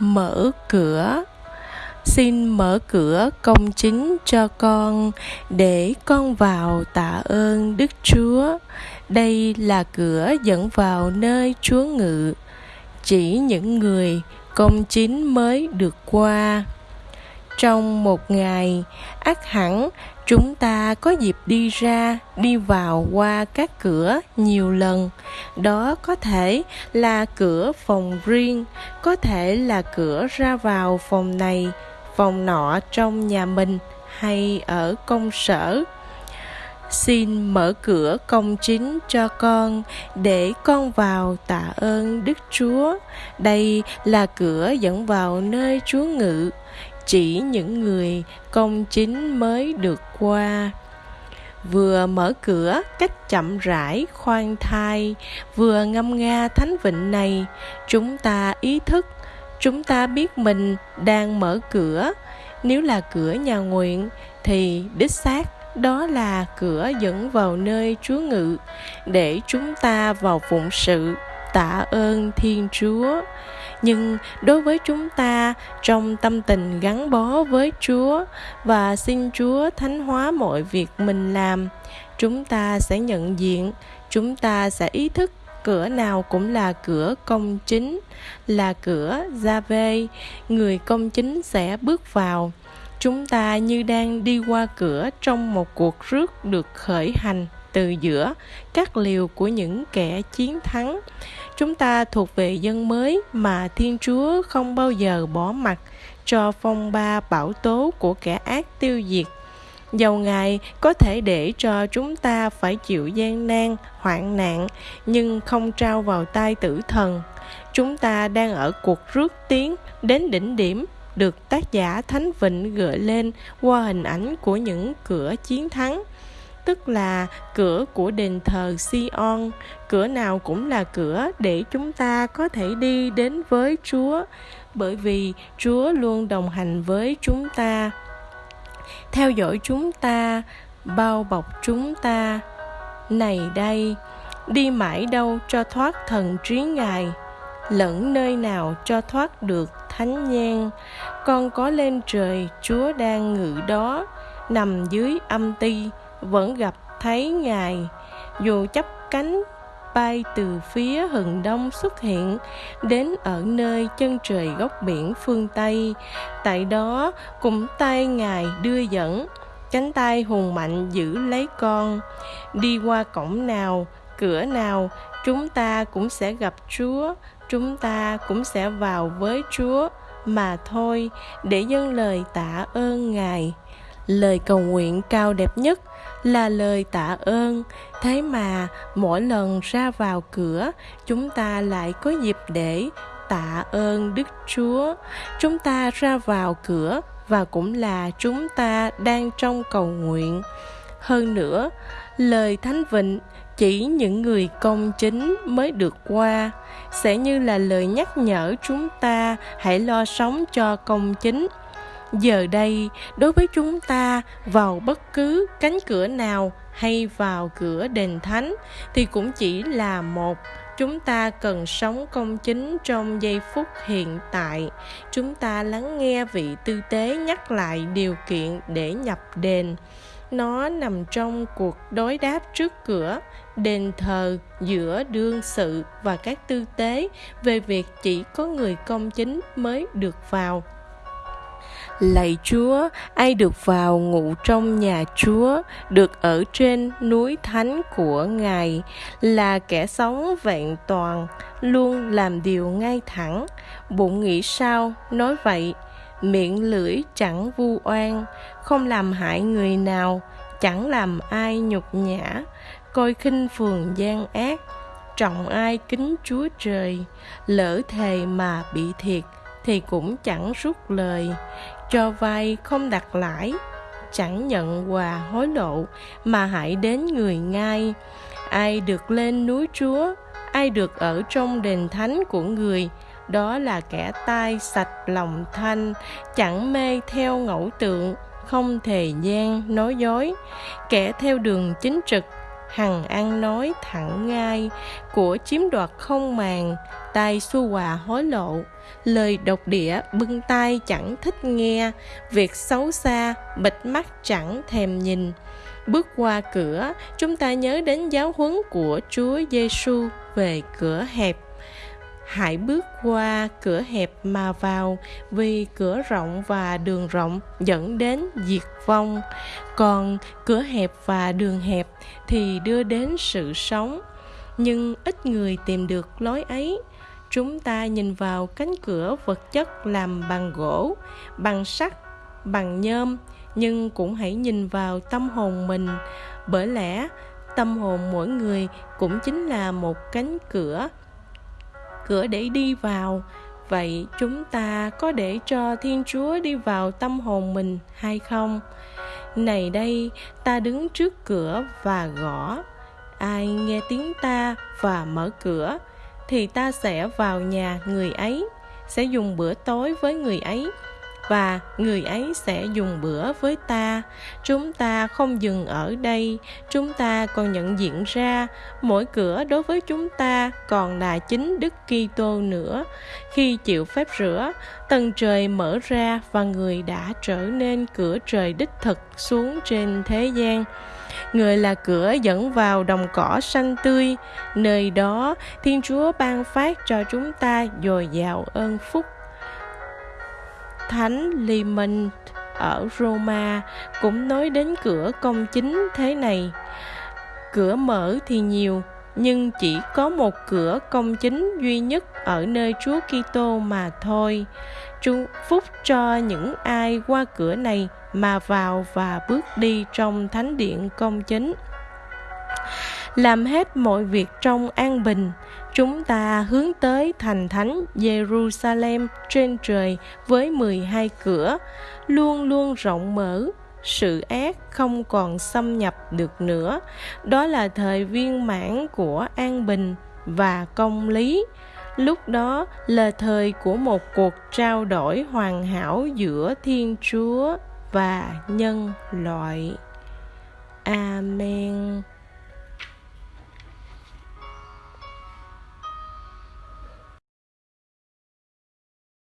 mở cửa. Xin mở cửa công chính cho con, để con vào tạ ơn đức chúa. Đây là cửa dẫn vào nơi chúa ngự. Chỉ những người công chính mới được qua trong một ngày ắt hẳn, chúng ta có dịp đi ra, đi vào qua các cửa nhiều lần. Đó có thể là cửa phòng riêng, có thể là cửa ra vào phòng này, phòng nọ trong nhà mình hay ở công sở. Xin mở cửa công chính cho con, để con vào tạ ơn đức chúa. Đây là cửa dẫn vào nơi chúa ngự chỉ những người công chính mới được qua. Vừa mở cửa, cách chậm rãi, khoan thai, vừa ngâm nga thánh vịnh này, chúng ta ý thức, chúng ta biết mình đang mở cửa. Nếu là cửa nhà nguyện, thì đích xác đó là cửa dẫn vào nơi chúa ngự để chúng ta vào phụng sự tạ ơn thiên chúa. Nhưng đối với chúng ta, trong tâm tình gắn bó với chúa và xin chúa thánh hóa mọi việc mình làm, chúng ta sẽ nhận diện, chúng ta sẽ ý thức cửa nào cũng là cửa công chính, là cửa gia vê. Người công chính sẽ bước vào. Chúng ta như đang đi qua cửa trong một cuộc rước được khởi hành từ giữa các liều của những kẻ chiến thắng. Chúng ta thuộc về dân mới mà thiên chúa không bao giờ bỏ mặt cho phong ba bão tố của kẻ ác tiêu diệt. Dầu ngài có thể để cho chúng ta phải chịu gian nan, hoạn nạn, nhưng không trao vào tay tử thần. Chúng ta đang ở cuộc rước tiến đến đỉnh điểm được tác giả thánh vịnh gợi lên qua hình ảnh của những cửa chiến thắng tức là cửa của đền thờ Sion, cửa nào cũng là cửa để chúng ta có thể đi đến với Chúa, bởi vì Chúa luôn đồng hành với chúng ta, theo dõi chúng ta, bao bọc chúng ta. Này đây, đi mãi đâu cho thoát thần trí Ngài, lẫn nơi nào cho thoát được thánh nhan. Con có lên trời, Chúa đang ngự đó, nằm dưới âm ti, vẫn gặp thấy ngài. Dù chấp cánh bay từ phía hừng đông xuất hiện, đến ở nơi chân trời góc biển phương tây, tại đó cùng tay ngài đưa dẫn, cánh tay hùng mạnh giữ lấy con. Đi qua cổng nào, cửa nào, chúng ta cũng sẽ gặp chúa, chúng ta cũng sẽ vào với chúa mà thôi, để dâng lời tạ ơn ngài lời cầu nguyện cao đẹp nhất là lời tạ ơn. Thế mà mỗi lần ra vào cửa, chúng ta lại có dịp để tạ ơn đức chúa. Chúng ta ra vào cửa và cũng là chúng ta đang trong cầu nguyện. Hơn nữa, lời thánh vịnh chỉ những người công chính mới được qua. Sẽ như là lời nhắc nhở chúng ta hãy lo sống cho công chính giờ đây, đối với chúng ta, vào bất cứ cánh cửa nào hay vào cửa đền thánh thì cũng chỉ là một. Chúng ta cần sống công chính trong giây phút hiện tại. Chúng ta lắng nghe vị tư tế nhắc lại điều kiện để nhập đền. Nó nằm trong cuộc đối đáp trước cửa, đền thờ giữa đương sự và các tư tế về việc chỉ có người công chính mới được vào. Lạy Chúa, ai được vào ngủ trong nhà Chúa, được ở trên núi thánh của Ngài, là kẻ sống vẹn toàn, luôn làm điều ngay thẳng. Bụng nghĩ sao, nói vậy, miệng lưỡi chẳng vu oan, không làm hại người nào, chẳng làm ai nhục nhã, coi khinh phường gian ác, trọng ai kính Chúa Trời, lỡ thề mà bị thiệt, thì cũng chẳng rút lời cho vay không đặt lãi, chẳng nhận quà hối lộ, mà hãy đến người ngay ai được lên núi chúa, ai được ở trong đền thánh của người, đó là kẻ tai sạch lòng thanh, chẳng mê theo ngẫu tượng, không thề gian nói dối. Kẻ theo đường chính trực hằng ăn nói thẳng ngay của chiếm đoạt không màng tay xu hòa hối lộ. Lời độc địa bưng tay chẳng thích nghe, việc xấu xa bịt mắt chẳng thèm nhìn. Bước qua cửa, chúng ta nhớ đến giáo huấn của chúa giêsu về cửa hẹp hãy bước qua cửa hẹp mà vào, vì cửa rộng và đường rộng dẫn đến diệt vong. Còn cửa hẹp và đường hẹp thì đưa đến sự sống, nhưng ít người tìm được lối ấy. Chúng ta nhìn vào cánh cửa vật chất làm bằng gỗ, bằng sắt, bằng nhôm, nhưng cũng hãy nhìn vào tâm hồn mình. Bởi lẽ, tâm hồn mỗi người cũng chính là một cánh cửa cửa để đi vào. Vậy chúng ta có để cho thiên chúa đi vào tâm hồn mình hay không? Này đây, ta đứng trước cửa và gõ. Ai nghe tiếng ta và mở cửa, thì ta sẽ vào nhà người ấy, sẽ dùng bữa tối với người ấy và người ấy sẽ dùng bữa với ta. Chúng ta không dừng ở đây. Chúng ta còn nhận diện ra, mỗi cửa đối với chúng ta còn là chính đức kitô nữa. Khi chịu phép rửa, tầng trời mở ra và người đã trở nên cửa trời đích thực xuống trên thế gian. Người là cửa dẫn vào đồng cỏ xanh tươi. Nơi đó, thiên chúa ban phát cho chúng ta dồi dào ơn phúc thánh Limon ở Roma cũng nói đến cửa công chính thế này. Cửa mở thì nhiều, nhưng chỉ có một cửa công chính duy nhất ở nơi Chúa Kitô mà thôi. 祝 phúc cho những ai qua cửa này mà vào và bước đi trong thánh điện công chính làm hết mọi việc trong an bình chúng ta hướng tới thành thánh Jerusalem trên trời với 12 cửa, luôn luôn rộng mở, sự ác không còn xâm nhập được nữa. Đó là thời viên mãn của an bình và công lý. Lúc đó là thời của một cuộc trao đổi hoàn hảo giữa Thiên Chúa và nhân loại. Amen.